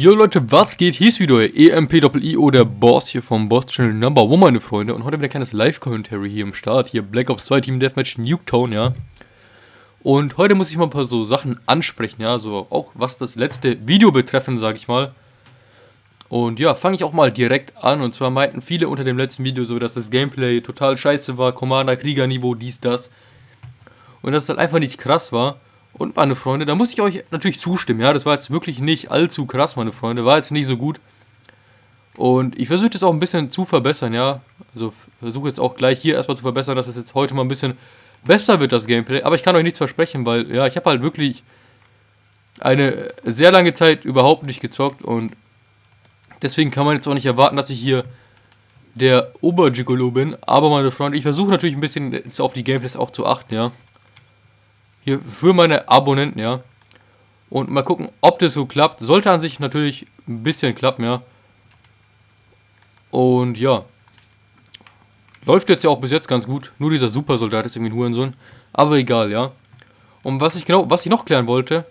Jo Leute, was geht? Hier ist wieder EMP-I-O, der Boss hier vom Boss Channel Number One, meine Freunde. Und heute wieder ein kleines Live-Commentary hier im Start. Hier Black Ops 2 Team Deathmatch Nuketown, ja. Und heute muss ich mal ein paar so Sachen ansprechen, ja. So auch was das letzte Video betreffen, sag ich mal. Und ja, fange ich auch mal direkt an. Und zwar meinten viele unter dem letzten Video so, dass das Gameplay total scheiße war. Commander-Krieger-Niveau, dies, das. Und dass es halt einfach nicht krass war. Und meine Freunde, da muss ich euch natürlich zustimmen, ja, das war jetzt wirklich nicht allzu krass, meine Freunde, war jetzt nicht so gut. Und ich versuche das auch ein bisschen zu verbessern, ja, also versuche jetzt auch gleich hier erstmal zu verbessern, dass es jetzt heute mal ein bisschen besser wird, das Gameplay. Aber ich kann euch nichts versprechen, weil, ja, ich habe halt wirklich eine sehr lange Zeit überhaupt nicht gezockt und deswegen kann man jetzt auch nicht erwarten, dass ich hier der Obergigolo bin. Aber meine Freunde, ich versuche natürlich ein bisschen auf die Gameplays auch zu achten, ja. Hier für meine Abonnenten, ja. Und mal gucken, ob das so klappt. Sollte an sich natürlich ein bisschen klappen, ja. Und ja. Läuft jetzt ja auch bis jetzt ganz gut. Nur dieser Supersoldat ist irgendwie ein Hurensohn. Aber egal, ja. Und was ich genau, was ich noch klären wollte,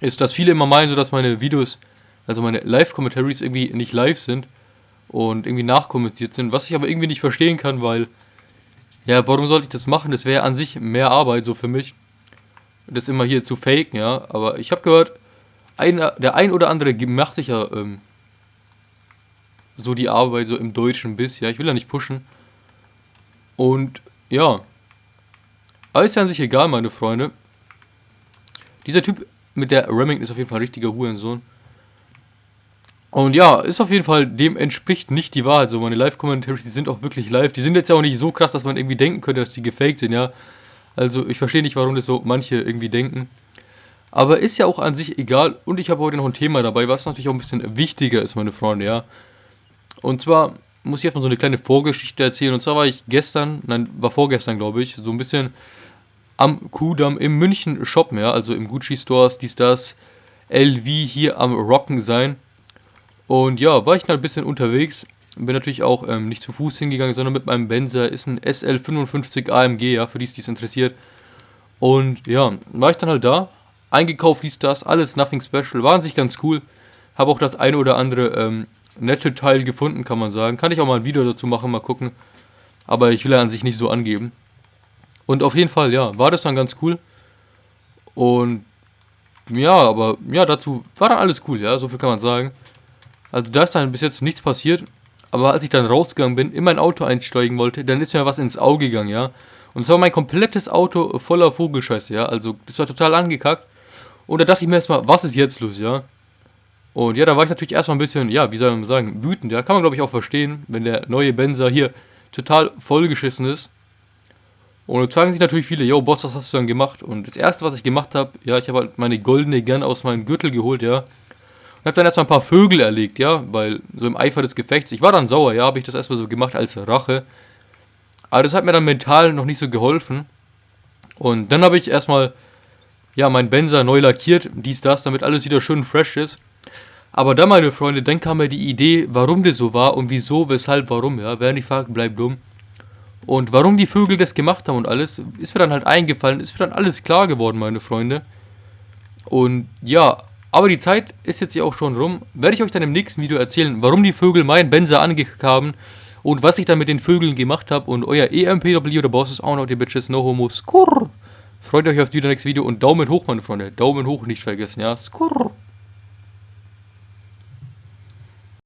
ist, dass viele immer meinen, so dass meine Videos, also meine Live-Commentaries irgendwie nicht live sind und irgendwie nachkommentiert sind. Was ich aber irgendwie nicht verstehen kann, weil, ja, warum sollte ich das machen? Das wäre an sich mehr Arbeit so für mich das immer hier zu faken, ja. Aber ich habe gehört, einer, der ein oder andere macht sich ja ähm, so die Arbeit so im deutschen Biss, ja. Ich will ja nicht pushen. Und ja. Aber ist ja an sich egal, meine Freunde. Dieser Typ mit der Remington ist auf jeden Fall ein richtiger Hurensohn. Und ja, ist auf jeden Fall, dem entspricht nicht die Wahrheit. So, meine Live-Commentaries, die sind auch wirklich live. Die sind jetzt ja auch nicht so krass, dass man irgendwie denken könnte, dass die gefaked sind, ja. Also ich verstehe nicht, warum das so manche irgendwie denken. Aber ist ja auch an sich egal. Und ich habe heute noch ein Thema dabei, was natürlich auch ein bisschen wichtiger ist, meine Freunde, ja. Und zwar muss ich erstmal so eine kleine Vorgeschichte erzählen. Und zwar war ich gestern, nein, war vorgestern, glaube ich, so ein bisschen am Kudamm im München shoppen, ja. Also im Gucci Stores, dies, das, LV hier am Rocken sein. Und ja, war ich dann ein bisschen unterwegs bin natürlich auch ähm, nicht zu Fuß hingegangen, sondern mit meinem Benzer. Ist ein SL55 AMG, ja, für die es interessiert. Und ja, war ich dann halt da, eingekauft, dies, das, alles nothing special, war an sich ganz cool. Habe auch das eine oder andere ähm, nette Teil gefunden, kann man sagen. Kann ich auch mal ein Video dazu machen, mal gucken. Aber ich will ja an sich nicht so angeben. Und auf jeden Fall, ja, war das dann ganz cool. Und ja, aber ja, dazu war dann alles cool, ja, so viel kann man sagen. Also da ist dann bis jetzt nichts passiert. Aber als ich dann rausgegangen bin, in mein Auto einsteigen wollte, dann ist mir was ins Auge gegangen, ja. Und zwar mein komplettes Auto voller Vogelscheiße, ja. Also, das war total angekackt. Und da dachte ich mir erstmal, was ist jetzt los, ja? Und ja, da war ich natürlich erstmal ein bisschen, ja, wie soll man sagen, wütend, ja. Kann man, glaube ich, auch verstehen, wenn der neue Benzer hier total vollgeschissen ist. Und jetzt fragen sich natürlich viele, yo, Boss, was hast du dann gemacht? Und das erste, was ich gemacht habe, ja, ich habe halt meine goldene Gun aus meinem Gürtel geholt, ja. Und hab dann erstmal ein paar Vögel erlegt, ja, weil so im Eifer des Gefechts, ich war dann sauer, ja, habe ich das erstmal so gemacht als Rache. Aber das hat mir dann mental noch nicht so geholfen. Und dann habe ich erstmal, ja, mein Benzer neu lackiert, dies, das, damit alles wieder schön fresh ist. Aber dann, meine Freunde, dann kam mir die Idee, warum das so war und wieso, weshalb, warum, ja. Wer nicht fragt, bleibt dumm. Und warum die Vögel das gemacht haben und alles, ist mir dann halt eingefallen, ist mir dann alles klar geworden, meine Freunde. Und ja, aber die Zeit ist jetzt hier auch schon rum. Werde ich euch dann im nächsten Video erzählen, warum die Vögel meinen Benzer angekackt haben und was ich dann mit den Vögeln gemacht habe. Und euer EMPW, der Boss ist auch noch die Bitches, no homo, skurr. Freut euch aufs nächste Video und Daumen hoch, meine Freunde. Daumen hoch nicht vergessen, ja, skurr.